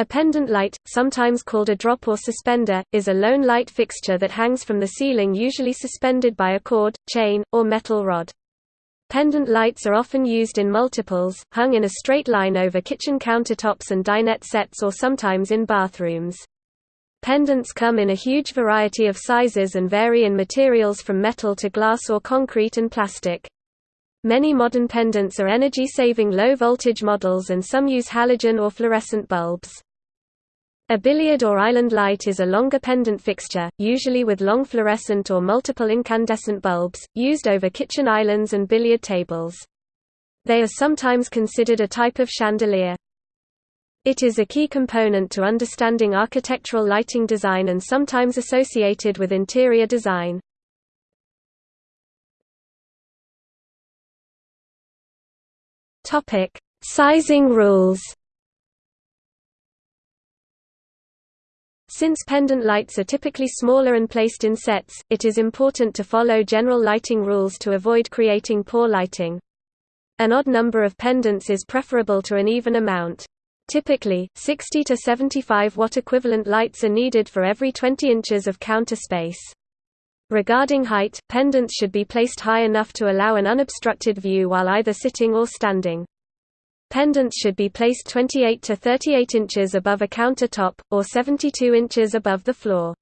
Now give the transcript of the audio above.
A pendant light, sometimes called a drop or suspender, is a lone light fixture that hangs from the ceiling usually suspended by a cord, chain, or metal rod. Pendant lights are often used in multiples, hung in a straight line over kitchen countertops and dinette sets or sometimes in bathrooms. Pendants come in a huge variety of sizes and vary in materials from metal to glass or concrete and plastic. Many modern pendants are energy-saving low-voltage models and some use halogen or fluorescent bulbs. A billiard or island light is a longer pendant fixture, usually with long fluorescent or multiple incandescent bulbs, used over kitchen islands and billiard tables. They are sometimes considered a type of chandelier. It is a key component to understanding architectural lighting design and sometimes associated with interior design. Sizing rules Since pendant lights are typically smaller and placed in sets, it is important to follow general lighting rules to avoid creating poor lighting. An odd number of pendants is preferable to an even amount. Typically, 60 to 75 watt equivalent lights are needed for every 20 inches of counter space. Regarding height, pendants should be placed high enough to allow an unobstructed view while either sitting or standing. Pendants should be placed 28 to 38 inches above a countertop, or 72 inches above the floor.